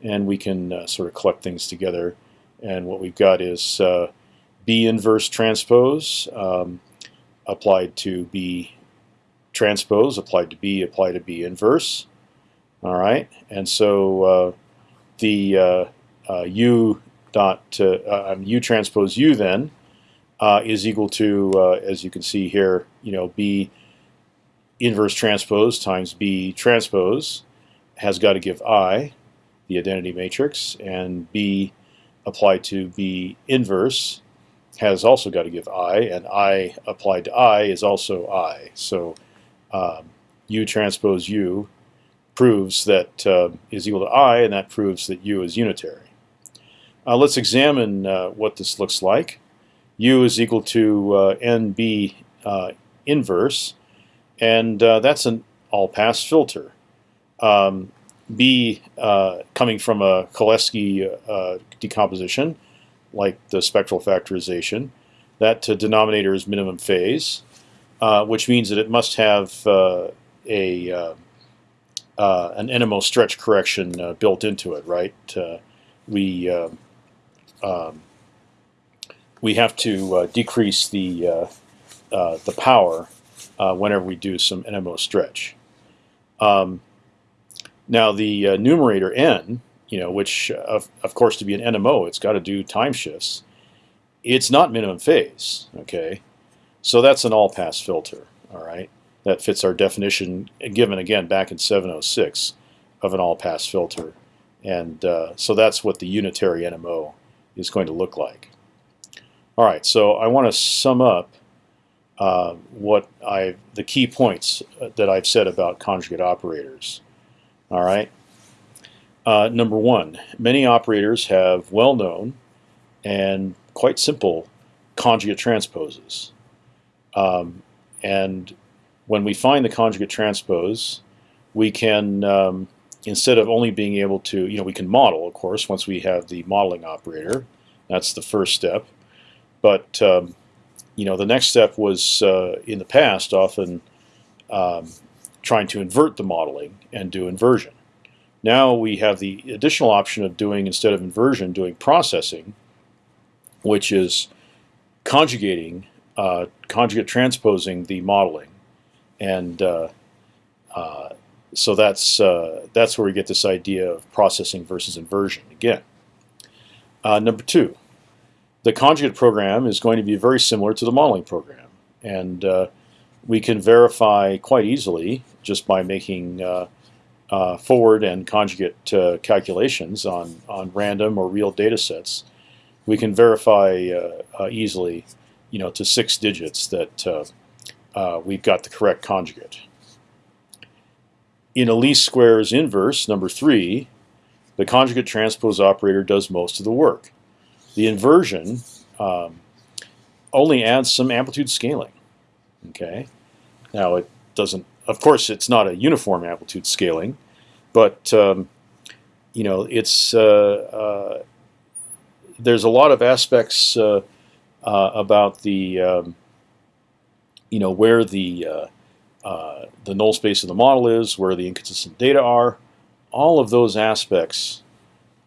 and we can sort of collect things together. And what we've got is B inverse transpose um, applied to B transpose, applied to B, applied to B inverse. All right, and so uh, the uh, uh, U dot uh, um, U transpose U then uh, is equal to, uh, as you can see here, you know, B inverse transpose times B transpose has got to give I, the identity matrix, and B applied to B inverse has also got to give i, and i applied to i is also i. So um, u transpose u proves that uh, is equal to i, and that proves that u is unitary. Uh, let's examine uh, what this looks like. U is equal to uh, nb uh, inverse, and uh, that's an all-pass filter. Um, B coming from a Cholesky decomposition like the spectral factorization. That uh, denominator is minimum phase, uh, which means that it must have uh, a uh, uh, an NMO stretch correction uh, built into it, right? we um, we have to uh, decrease the uh, uh, the power whenever we do some NMO stretch. Um, now the numerator n you know, which of, of course to be an NMO, it's got to do time shifts. It's not minimum phase, okay? So that's an all-pass filter, all right? That fits our definition given again back in 706 of an all-pass filter. And uh, so that's what the unitary NMO is going to look like. All right, so I want to sum up uh, what I the key points that I've said about conjugate operators. All right, uh, number one, many operators have well-known and quite simple conjugate transposes. Um, and when we find the conjugate transpose, we can, um, instead of only being able to, you know, we can model, of course, once we have the modeling operator. That's the first step. But, um, you know, the next step was, uh, in the past, often um, trying to invert the modeling and do inversion. Now we have the additional option of doing, instead of inversion, doing processing, which is conjugating, uh, conjugate transposing the modeling. And uh, uh, so that's, uh, that's where we get this idea of processing versus inversion again. Uh, number two, the conjugate program is going to be very similar to the modeling program. And uh, we can verify quite easily just by making uh, forward and conjugate uh, calculations on, on random or real data sets, we can verify uh, uh easily, you know, to six digits that uh, uh, we've got the correct conjugate. in a least squares inverse, number three, the conjugate transpose operator does most of the work. The inversion um, only adds some amplitude scaling. Okay, now it doesn't. Of course, it's not a uniform amplitude scaling, but um, you know it's uh, uh, there's a lot of aspects uh, uh about the um, you know where the uh, uh, the null space of the model is, where the inconsistent data are. All of those aspects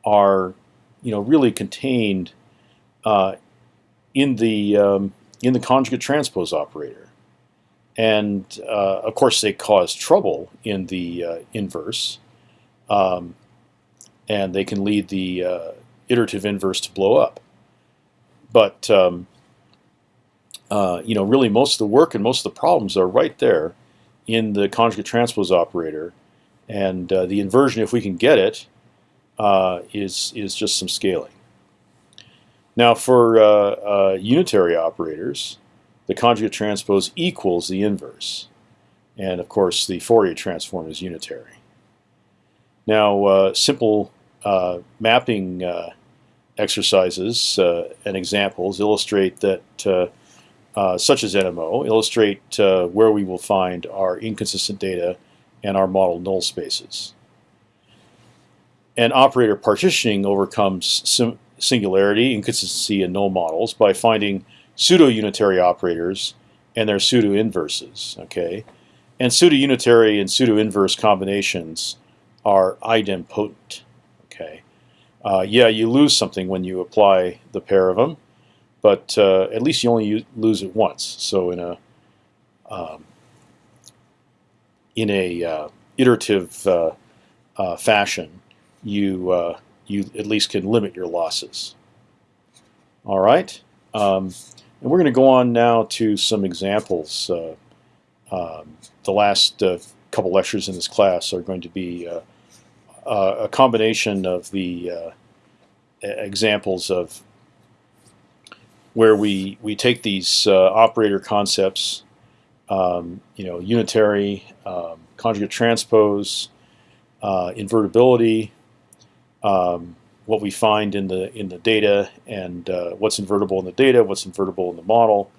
are you know really contained in the um, in the conjugate transpose operator. And uh, of course, they cause trouble in the uh, inverse, um, and they can lead the uh, iterative inverse to blow up. But um, uh, you know, really, most of the work and most of the problems are right there in the conjugate transpose operator, and uh, the inversion, if we can get it, uh, is is just some scaling. Now for uh, uh, unitary operators, the conjugate transpose equals the inverse. And of course, the Fourier transform is unitary. Now, uh, simple uh, mapping uh, exercises uh, and examples illustrate that, such as NMO, illustrate where we will find our inconsistent data and our model null spaces. And operator partitioning overcomes singularity, inconsistency, and null models by finding pseudo-unitary operators and their pseudo-inverses. Okay, and pseudo-unitary and pseudo-inverse combinations are idempotent. Okay, uh, yeah, you lose something when you apply the pair of them, but uh, at least you only lose it once. So in a um, in a uh, iterative uh, uh, fashion, you uh, you at least can limit your losses. All right, um, and we're going to go on now to some examples. Uh, um, the last uh, couple lectures in this class are going to be uh, uh a combination of the uh, examples of where we we take these uh, operator concepts, um, you know, unitary, um, conjugate transpose, invertibility, um, what we find in the in the data and uh, what's invertible in the data, what's invertible in the model,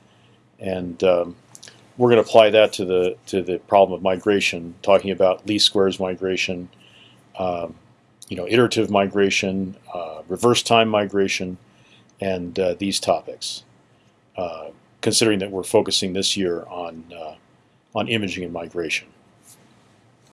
and um, we're going to apply that to the to the problem of migration, talking about least squares migration, um, you know, iterative migration, uh, reverse time migration, and uh, these topics. Uh, considering that we're focusing this year on uh, on imaging and migration.